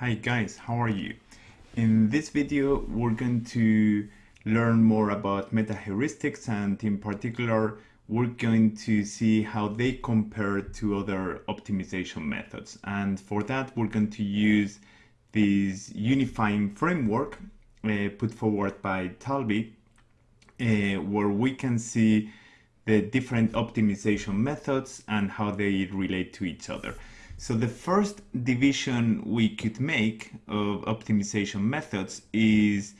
Hi guys, how are you? In this video we're going to learn more about meta heuristics and in particular we're going to see how they compare to other optimization methods and for that we're going to use this unifying framework uh, put forward by Talbi uh, where we can see the different optimization methods and how they relate to each other. So the first division we could make of optimization methods is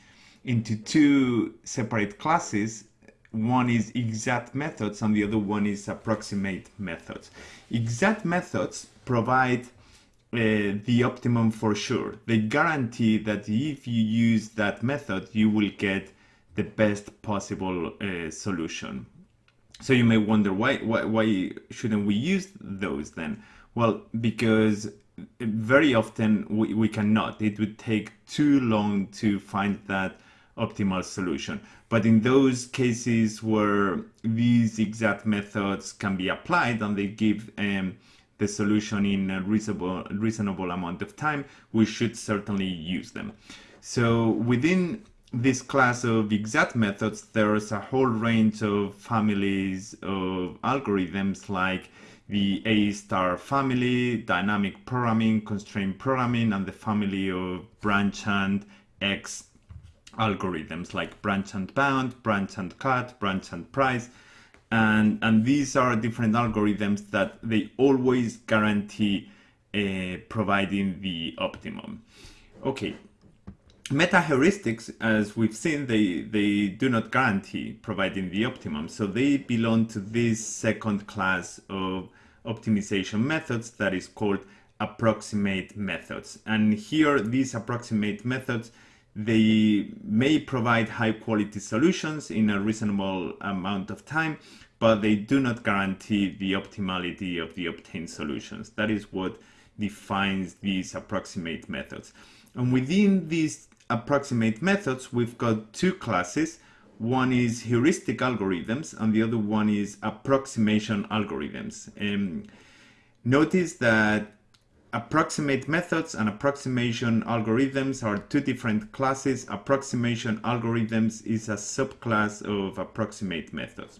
into two separate classes. One is exact methods and the other one is approximate methods. Exact methods provide uh, the optimum for sure. They guarantee that if you use that method, you will get the best possible uh, solution. So you may wonder why, why, why shouldn't we use those then? Well, because very often we, we cannot. It would take too long to find that optimal solution. But in those cases where these exact methods can be applied and they give um, the solution in a reasonable, reasonable amount of time, we should certainly use them. So within this class of exact methods, there's a whole range of families of algorithms like the A star family, dynamic programming, constraint programming, and the family of branch and X algorithms like branch and bound, branch and cut, branch and price. And, and these are different algorithms that they always guarantee uh, providing the optimum. Okay, meta heuristics, as we've seen, they, they do not guarantee providing the optimum. So they belong to this second class of optimization methods that is called approximate methods. And here, these approximate methods, they may provide high quality solutions in a reasonable amount of time, but they do not guarantee the optimality of the obtained solutions. That is what defines these approximate methods. And within these approximate methods, we've got two classes. One is heuristic algorithms and the other one is approximation algorithms. Um, notice that approximate methods and approximation algorithms are two different classes. Approximation algorithms is a subclass of approximate methods.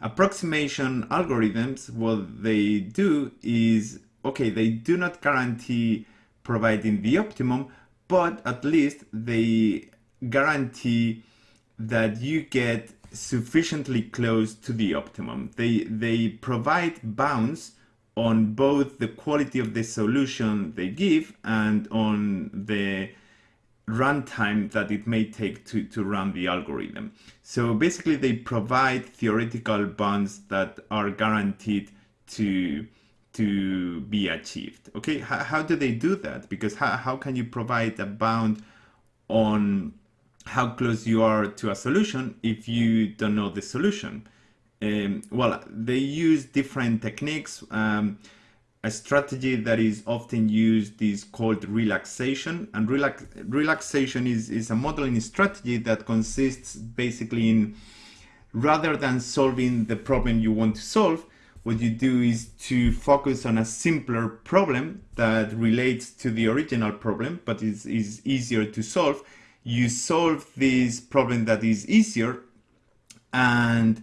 Approximation algorithms, what they do is, okay, they do not guarantee providing the optimum, but at least they guarantee that you get sufficiently close to the optimum. They, they provide bounds on both the quality of the solution they give and on the runtime that it may take to, to run the algorithm. So basically they provide theoretical bounds that are guaranteed to, to be achieved. Okay, how, how do they do that? Because how, how can you provide a bound on how close you are to a solution if you don't know the solution. Um, well, they use different techniques. Um, a strategy that is often used is called relaxation and relax relaxation is, is a modeling strategy that consists basically in rather than solving the problem you want to solve what you do is to focus on a simpler problem that relates to the original problem but is, is easier to solve. You solve this problem that is easier and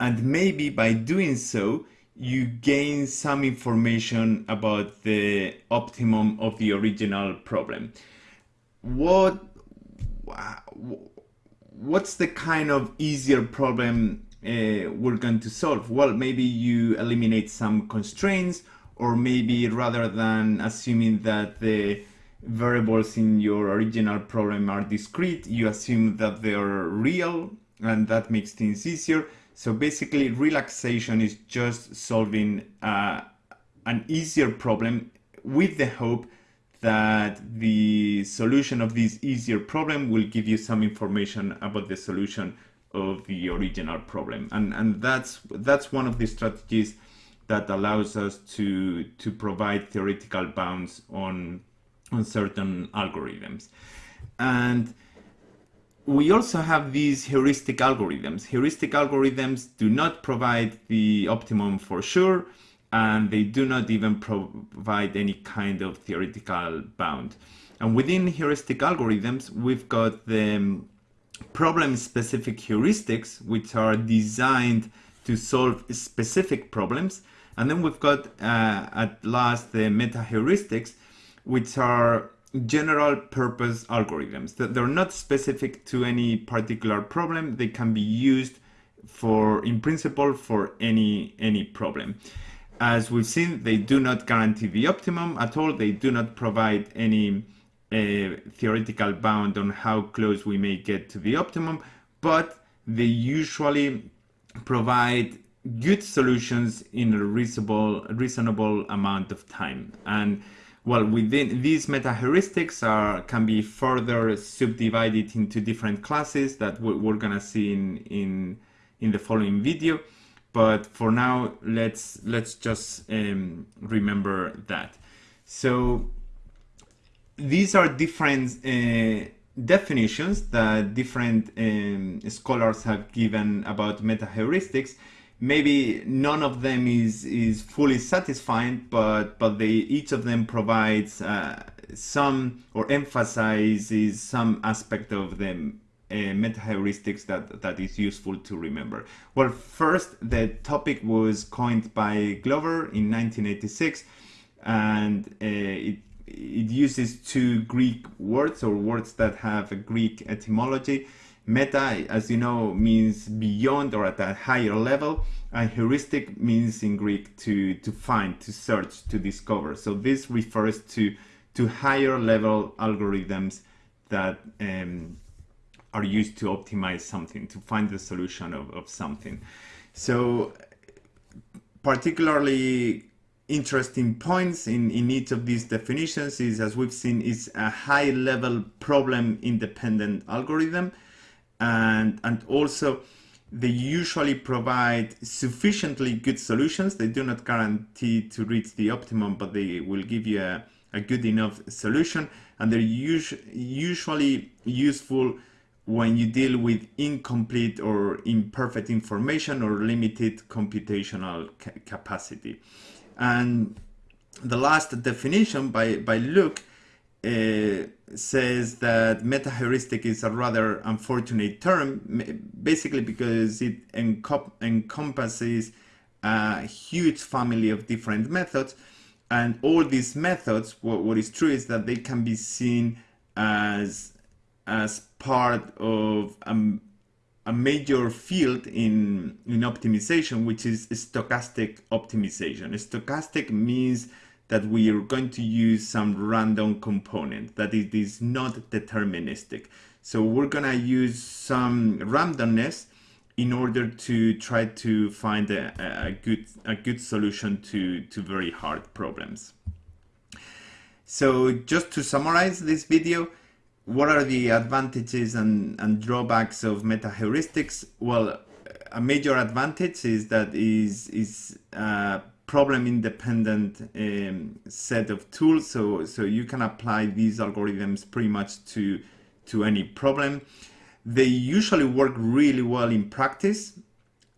and maybe by doing so you gain some information about the optimum of the original problem. What what's the kind of easier problem uh, we're going to solve well maybe you eliminate some constraints or maybe rather than assuming that the variables in your original problem are discrete, you assume that they are real and that makes things easier. So basically relaxation is just solving uh, an easier problem with the hope that the solution of this easier problem will give you some information about the solution of the original problem. And, and that's, that's one of the strategies that allows us to, to provide theoretical bounds on on certain algorithms. And we also have these heuristic algorithms. Heuristic algorithms do not provide the optimum for sure, and they do not even provide any kind of theoretical bound. And within heuristic algorithms, we've got the problem-specific heuristics, which are designed to solve specific problems. And then we've got, uh, at last, the meta-heuristics, which are general purpose algorithms. They're not specific to any particular problem. They can be used for, in principle, for any, any problem. As we've seen, they do not guarantee the optimum at all. They do not provide any uh, theoretical bound on how close we may get to the optimum, but they usually provide good solutions in a reasonable, reasonable amount of time. And well, within these meta-heuristics are can be further subdivided into different classes that we're gonna see in in in the following video. But for now, let's let's just um, remember that. So these are different uh, definitions that different um, scholars have given about meta-heuristics maybe none of them is is fully satisfying, but but they each of them provides uh, some or emphasizes some aspect of the uh, that that is useful to remember. Well, first the topic was coined by Glover in 1986, and uh, it it uses two Greek words or words that have a Greek etymology. Meta, as you know, means beyond or at a higher level, and heuristic means in Greek to, to find, to search, to discover. So this refers to, to higher level algorithms that um, are used to optimize something, to find the solution of, of something. So particularly interesting points in, in each of these definitions is, as we've seen, is a high level problem independent algorithm and, and also they usually provide sufficiently good solutions. They do not guarantee to reach the optimum, but they will give you a, a good enough solution. And they're us usually useful when you deal with incomplete or imperfect information or limited computational ca capacity. And the last definition by, by Luke uh, says that meta-heuristic is a rather unfortunate term, basically because it encompasses a huge family of different methods. And all these methods, what, what is true is that they can be seen as, as part of a, a major field in, in optimization, which is stochastic optimization. Stochastic means that we are going to use some random component, that it is not deterministic. So we're gonna use some randomness in order to try to find a, a good a good solution to, to very hard problems. So just to summarize this video, what are the advantages and, and drawbacks of meta-heuristics? Well, a major advantage is that is is uh, problem independent um, set of tools. So, so you can apply these algorithms pretty much to, to any problem. They usually work really well in practice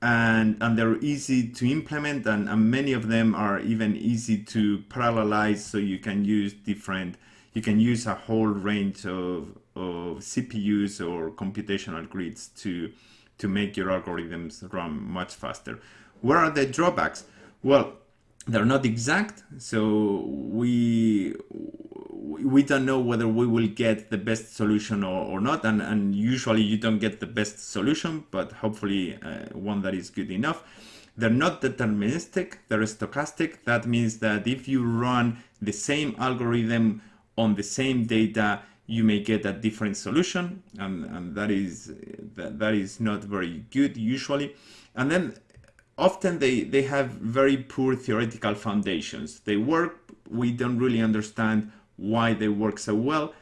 and, and they're easy to implement and, and many of them are even easy to parallelize so you can use different, you can use a whole range of, of CPUs or computational grids to, to make your algorithms run much faster. What are the drawbacks? Well, they're not exact, so we we don't know whether we will get the best solution or, or not, and, and usually you don't get the best solution, but hopefully uh, one that is good enough. They're not deterministic, they're stochastic. That means that if you run the same algorithm on the same data, you may get a different solution, and, and that is that, that is not very good usually. And then often they, they have very poor theoretical foundations. They work, we don't really understand why they work so well,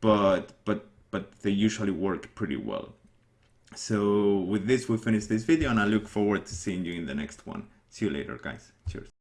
but, but, but they usually work pretty well. So with this, we finish this video and I look forward to seeing you in the next one. See you later, guys. Cheers.